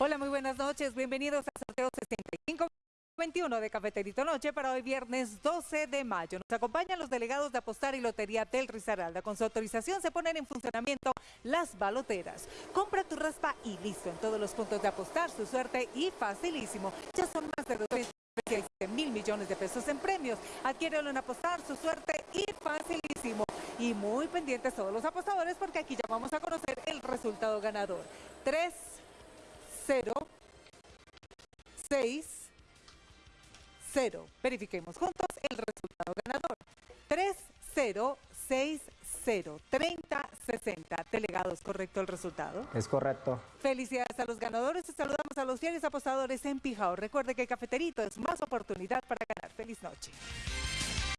Hola, muy buenas noches. Bienvenidos a sorteo 6521 de Cafeterito Noche para hoy viernes 12 de mayo. Nos acompañan los delegados de Apostar y Lotería del Risaralda. Con su autorización se ponen en funcionamiento las baloteras. Compra tu raspa y listo. En todos los puntos de Apostar, su suerte y facilísimo. Ya son más de 237 mil millones de pesos en premios. Adquiérelo en Apostar, su suerte y facilísimo. Y muy pendientes todos los apostadores porque aquí ya vamos a conocer el resultado ganador. 3 0, 6, 0. Verifiquemos juntos el resultado ganador. 3, 0, 6, 0, 30, 60. Delegados, ¿correcto el resultado? Es correcto. Felicidades a los ganadores y saludamos a los fieles apostadores en Pijao. Recuerde que Cafeterito es más oportunidad para ganar. Feliz noche.